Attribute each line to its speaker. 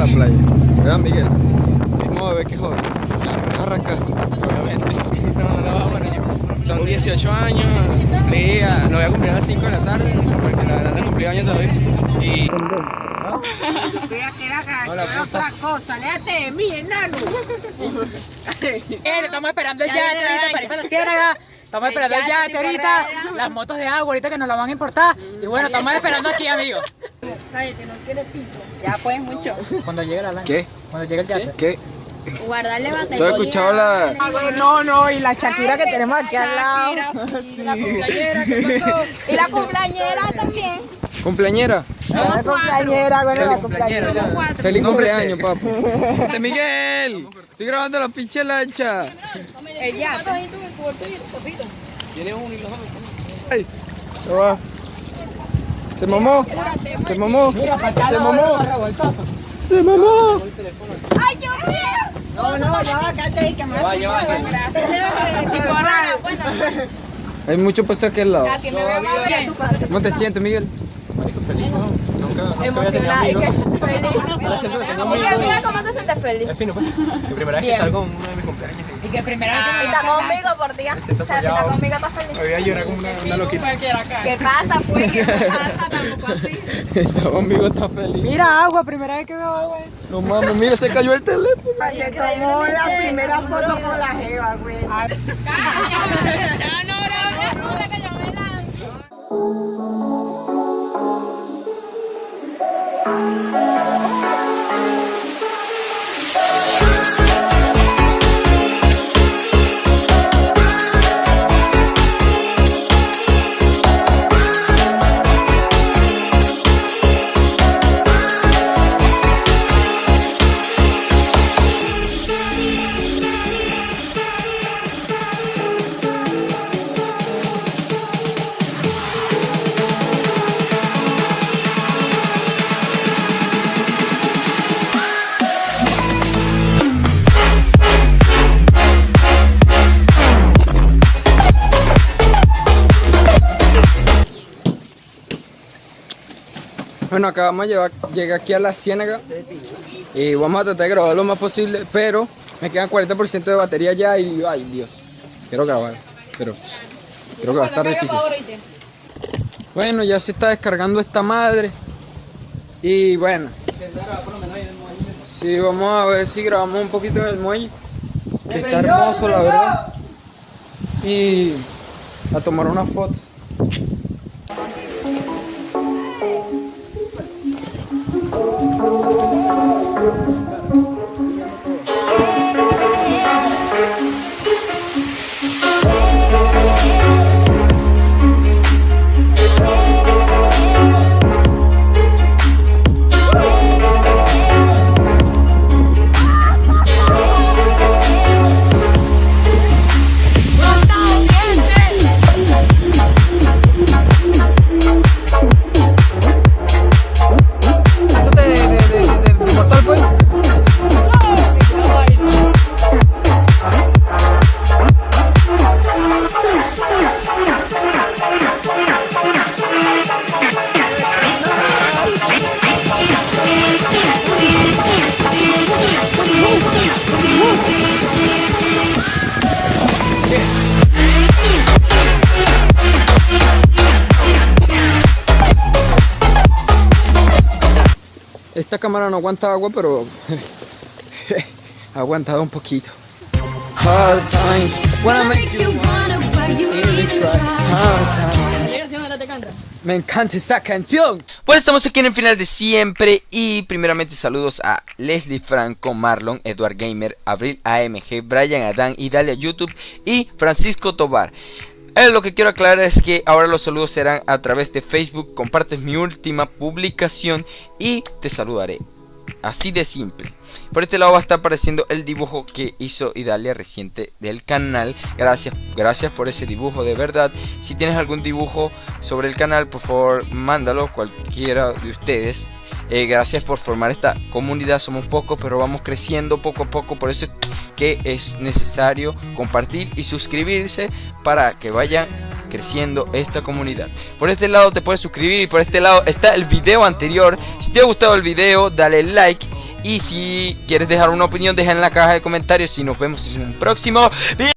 Speaker 1: la playa. ¿Verdad, Miguel? Sí. Vamos a qué joven. Arranca.
Speaker 2: Son 18 años, cumplí, lo
Speaker 1: voy a cumplir a las 5 de la tarde, porque la verdad no cumplí años todavía. Y...
Speaker 3: Otra cosa, léate de mí, enano.
Speaker 4: Eh, estamos esperando el yate. Estamos esperando el yate ahorita, las motos de agua ahorita que nos la van a importar. Y bueno, estamos esperando aquí, amigos.
Speaker 5: Cállate, no quieres pito. Ya pues mucho.
Speaker 4: Cuando llegue la lancha.
Speaker 1: ¿Qué?
Speaker 4: Cuando llegue el yate.
Speaker 1: ¿Qué?
Speaker 5: Guardarle batería.
Speaker 1: ¿Tú has escuchado la...?
Speaker 3: No, no, y la Shakira que tenemos aquí al lado.
Speaker 4: Sí, la cumpleañera, ¿qué pasó?
Speaker 5: Y la cumpleañera también.
Speaker 1: ¿Cumpleañera?
Speaker 3: La compañera, bueno, la
Speaker 1: cumpleañera. ¡Feliz cumpleaños, papá! ¡Miguel! Estoy grabando la pinche lancha.
Speaker 5: El yate.
Speaker 1: ¡Ay! ¿Qué va? ¿Se mamó? ¿Se mamó? ¿Se mamó? ¡Se mamó!
Speaker 5: ¡Ay, yo quiero!
Speaker 3: No, no, ya va, cállate ahí, que me
Speaker 1: Va, va.
Speaker 5: Tipo rara, bueno.
Speaker 1: Hay mucho paso aquí al lado.
Speaker 5: Ya que me veo más bien.
Speaker 1: ¿Cómo te sientes, Miguel?
Speaker 5: Emocionada. Y que feliz. Y que mira cómo te sientes feliz.
Speaker 2: Es fino, pues. Mi primera vez
Speaker 5: Bien.
Speaker 2: que salgo en uno de mis cumpleaños.
Speaker 4: Y que primero hay que
Speaker 5: Y está conmigo por día. O sea, si está conmigo, está feliz.
Speaker 2: Me voy a llorar como una, una loquita.
Speaker 5: ¿Qué pasa, pues? ¿Qué pasa? Tampoco así.
Speaker 1: Está conmigo, está feliz.
Speaker 4: Mira agua, primera vez que veo agua.
Speaker 1: No mames, mira, se cayó el teléfono.
Speaker 3: Se tomó la primera foto con la jeva, güey.
Speaker 5: No, no, no,
Speaker 1: Bueno, acabamos de llegué aquí a la ciénaga y vamos a tratar de grabar lo más posible, pero me quedan 40% de batería ya y ay Dios, quiero grabar, pero creo que va a estar difícil. Bueno, ya se está descargando esta madre y bueno, sí, vamos a ver si grabamos un poquito en el muelle, que está hermoso la verdad, y a tomar una foto. Esta cámara no aguanta agua, pero ha aguantado un poquito. Hard times, wanna make you really try. Hard times. Me encanta esa canción.
Speaker 6: Pues estamos aquí en el final de siempre y primeramente saludos a Leslie Franco, Marlon, Edward Gamer, Abril AMG, Brian Adán, Idalia YouTube y Francisco Tobar. Eh, lo que quiero aclarar es que ahora los saludos serán a través de Facebook, compartes mi última publicación y te saludaré. Así de simple. Por este lado va a estar apareciendo el dibujo que hizo Idalia reciente del canal. Gracias, gracias por ese dibujo de verdad. Si tienes algún dibujo sobre el canal, por favor, mándalo cualquiera de ustedes. Eh, gracias por formar esta comunidad. Somos pocos, pero vamos creciendo poco a poco. Por eso que es necesario compartir y suscribirse para que vayan creciendo esta comunidad. Por este lado te puedes suscribir y por este lado está el video anterior. Si te ha gustado el video, dale like. Y si quieres dejar una opinión, deja en la caja de comentarios. Y nos vemos en un próximo video.